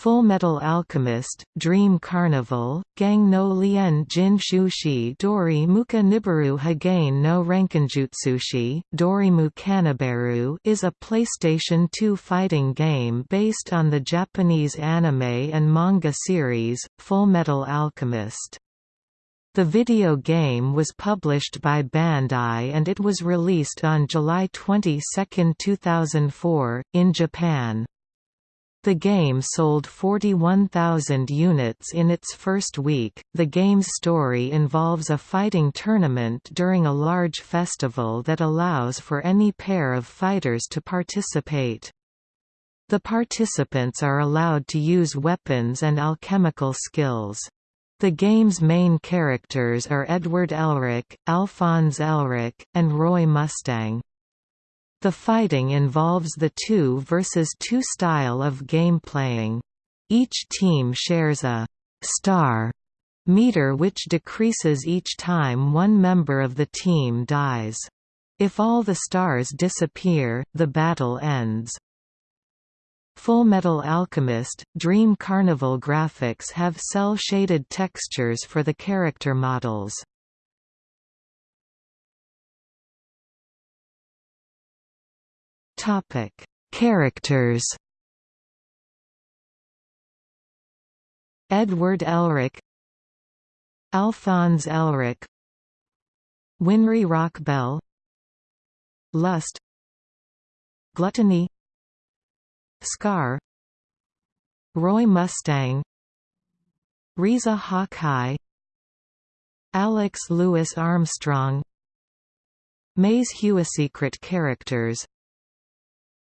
Fullmetal Alchemist, Dream Carnival, Gang no Lien Jin Shushi Dori Muka Nibiru Hagain no Rankinjutsushi, Dorimu Kanaberu is a PlayStation 2 fighting game based on the Japanese anime and manga series, Full Metal Alchemist. The video game was published by Bandai and it was released on July 22, 2004, in Japan. The game sold 41,000 units in its first week. The game's story involves a fighting tournament during a large festival that allows for any pair of fighters to participate. The participants are allowed to use weapons and alchemical skills. The game's main characters are Edward Elric, Alphonse Elric, and Roy Mustang. The fighting involves the 2 versus 2 style of gameplaying. Each team shares a «star» meter which decreases each time one member of the team dies. If all the stars disappear, the battle ends. Fullmetal Alchemist, Dream Carnival graphics have cel-shaded textures for the character models. Topic: Characters. Edward Elric, Alphonse Elric, Winry Rockbell, Lust, Gluttony, Scar, Roy Mustang, Riza Hawkeye, Alex Louis Armstrong, Maes Hughes Secret characters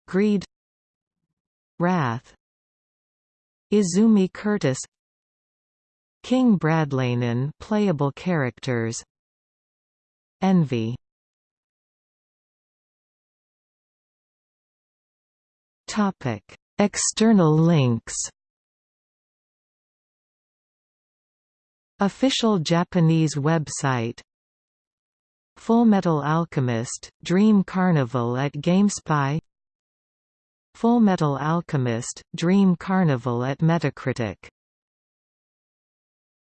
Greed Wrath Izumi Curtis King Bradleynon playable characters Envy. Topic External links. Official Japanese website. Fullmetal Alchemist, Dream Carnival at GameSpy Fullmetal Alchemist, Dream Carnival at Metacritic